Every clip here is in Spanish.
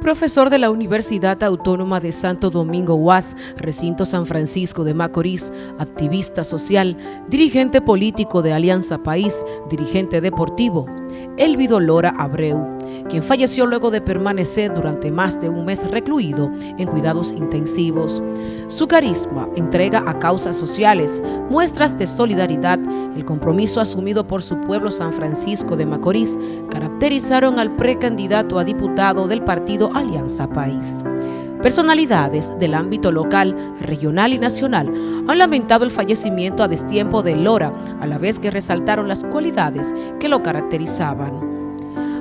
profesor de la Universidad Autónoma de Santo Domingo UAS, recinto San Francisco de Macorís, activista social, dirigente político de Alianza País, dirigente deportivo, Elvido Lora Abreu, quien falleció luego de permanecer durante más de un mes recluido en cuidados intensivos. Su carisma, entrega a causas sociales, muestras de solidaridad, el compromiso asumido por su pueblo San Francisco de Macorís, caracterizaron al precandidato a diputado del partido Alianza País. Personalidades del ámbito local, regional y nacional han lamentado el fallecimiento a destiempo de Lora, a la vez que resaltaron las cualidades que lo caracterizaban.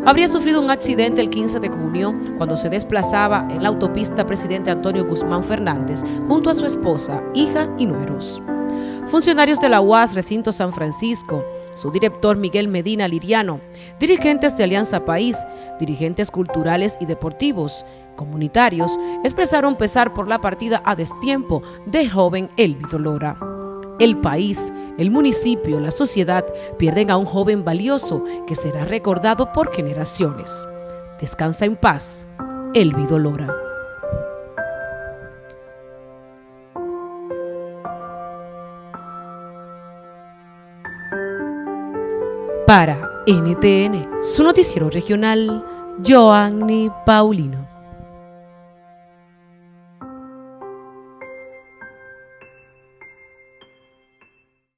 Habría sufrido un accidente el 15 de junio cuando se desplazaba en la autopista Presidente Antonio Guzmán Fernández junto a su esposa, hija y nueros. Funcionarios de la UAS Recinto San Francisco, su director Miguel Medina Liriano, dirigentes de Alianza País, dirigentes culturales y deportivos, comunitarios, expresaron pesar por la partida a destiempo del joven Elvito Lora. El país, el municipio, la sociedad pierden a un joven valioso que será recordado por generaciones. Descansa en paz, Elvido Lora. Para NTN, su noticiero regional, Joanny Paulino.